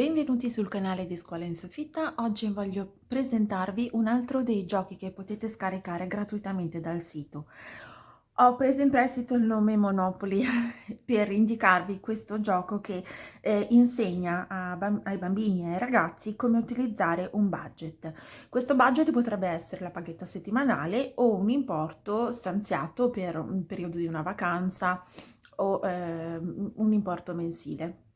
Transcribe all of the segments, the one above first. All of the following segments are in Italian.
Benvenuti sul canale di Scuola in Soffitta, oggi voglio presentarvi un altro dei giochi che potete scaricare gratuitamente dal sito. Ho preso in prestito il nome Monopoly per indicarvi questo gioco che eh, insegna ai bambini e ai ragazzi come utilizzare un budget. Questo budget potrebbe essere la paghetta settimanale o un importo stanziato per un periodo di una vacanza o eh, un importo mensile.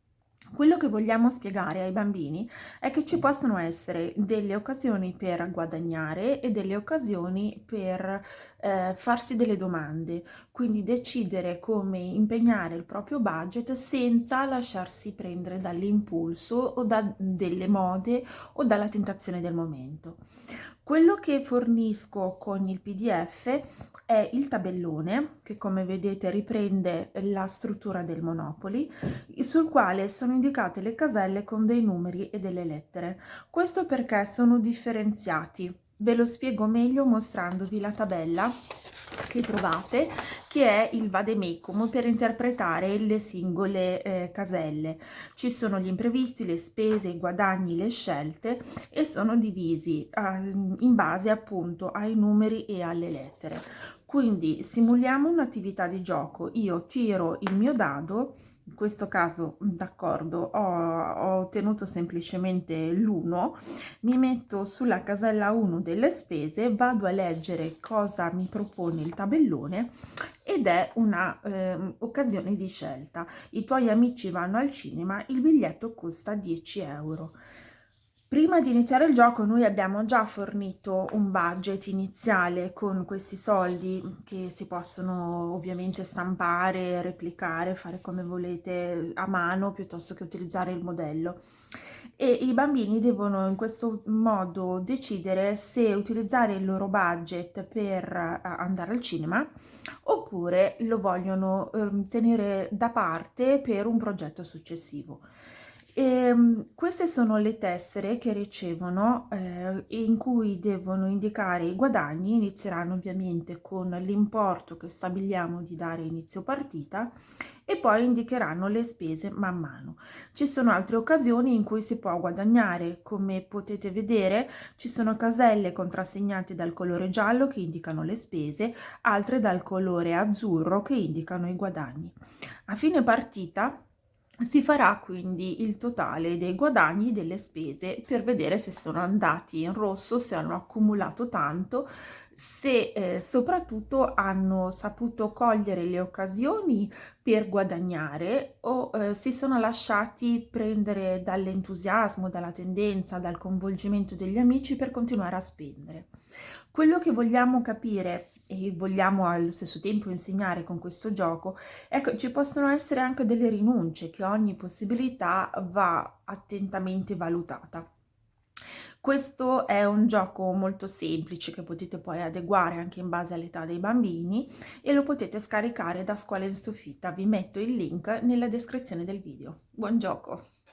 Quello che vogliamo spiegare ai bambini è che ci possono essere delle occasioni per guadagnare e delle occasioni per eh, farsi delle domande, quindi decidere come impegnare il proprio budget senza lasciarsi prendere dall'impulso o da delle mode o dalla tentazione del momento. Quello che fornisco con il pdf è il tabellone che come vedete riprende la struttura del Monopoli sul quale sono indicate le caselle con dei numeri e delle lettere. Questo perché sono differenziati. Ve lo spiego meglio mostrandovi la tabella che trovate che è il vademecum per interpretare le singole eh, caselle. Ci sono gli imprevisti, le spese, i guadagni, le scelte e sono divisi eh, in base appunto ai numeri e alle lettere. Quindi simuliamo un'attività di gioco, io tiro il mio dado in questo caso d'accordo ho, ho, ottenuto semplicemente l'1 mi metto sulla casella 1 delle spese vado a leggere cosa mi propone il tabellone ed è una eh, occasione di scelta. I tuoi amici vanno al cinema il biglietto costa 10 euro Prima di iniziare il gioco noi abbiamo già fornito un budget iniziale con questi soldi che si possono ovviamente stampare, replicare, fare come volete a mano piuttosto che utilizzare il modello e i bambini devono in questo modo decidere se utilizzare il loro budget per eh, andare al cinema oppure lo vogliono eh, tenere da parte per un progetto successivo. E, ehm, queste sono le tessere che ricevono eh, in cui devono indicare i guadagni, inizieranno ovviamente con l'importo che stabiliamo di dare inizio partita e poi indicheranno le spese man mano. Ci sono altre occasioni in cui si può guadagnare, come potete vedere ci sono caselle contrassegnate dal colore giallo che indicano le spese, altre dal colore azzurro che indicano i guadagni. A fine partita si farà quindi il totale dei guadagni delle spese per vedere se sono andati in rosso, se hanno accumulato tanto, se eh, soprattutto hanno saputo cogliere le occasioni per guadagnare o eh, si sono lasciati prendere dall'entusiasmo, dalla tendenza, dal coinvolgimento degli amici per continuare a spendere. Quello che vogliamo capire e vogliamo allo stesso tempo insegnare con questo gioco, ecco, ci possono essere anche delle rinunce che ogni possibilità va attentamente valutata. Questo è un gioco molto semplice che potete poi adeguare anche in base all'età dei bambini e lo potete scaricare da Scuola in Soffitta. Vi metto il link nella descrizione del video. Buon gioco!